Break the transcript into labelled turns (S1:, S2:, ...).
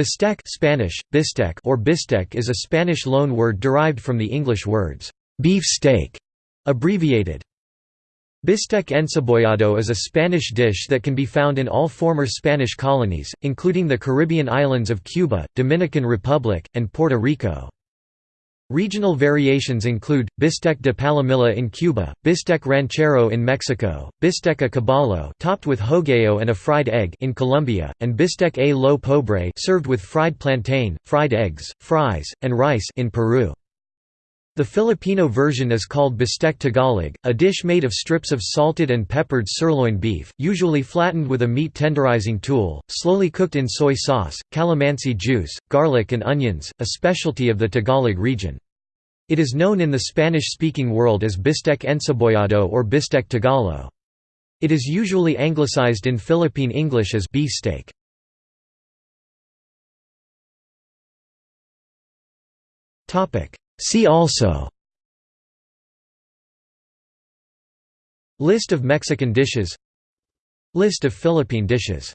S1: Bistec Spanish, bistec or bistec is a Spanish loan word derived from the English words, beef steak, abbreviated. Bistec encebollado is a Spanish dish that can be found in all former Spanish colonies, including the Caribbean islands of Cuba, Dominican Republic, and Puerto Rico. Regional variations include, bistec de palomilla in Cuba, bistec ranchero in Mexico, bistec a caballo topped with hogao and a fried egg in Colombia, and bistec a lo pobre served with fried plantain, fried eggs, fries, and rice in Peru. The Filipino version is called bistec Tagalog, a dish made of strips of salted and peppered sirloin beef, usually flattened with a meat tenderizing tool, slowly cooked in soy sauce, calamansi juice, garlic and onions, a specialty of the Tagalog region. It is known in the Spanish-speaking world as bistec encebollado or bistec tagalo. It is usually anglicized in Philippine English as beefsteak. See also List of Mexican dishes List of Philippine dishes